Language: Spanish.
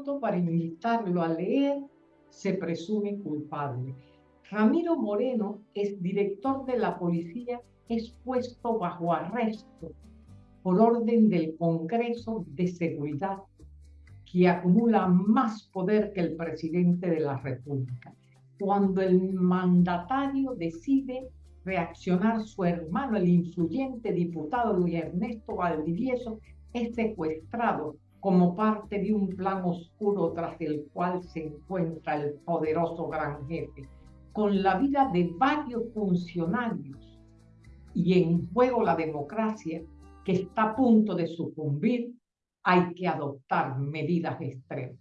pronto para invitarlo a leer, se presume culpable. Ramiro Moreno es director de la policía, es puesto bajo arresto por orden del Congreso de Seguridad, que acumula más poder que el presidente de la República. Cuando el mandatario decide reaccionar, su hermano, el influyente diputado Luis Ernesto Valdivieso, es secuestrado como parte de un plan oscuro tras el cual se encuentra el poderoso gran jefe, con la vida de varios funcionarios y en juego la democracia que está a punto de sucumbir, hay que adoptar medidas extremas.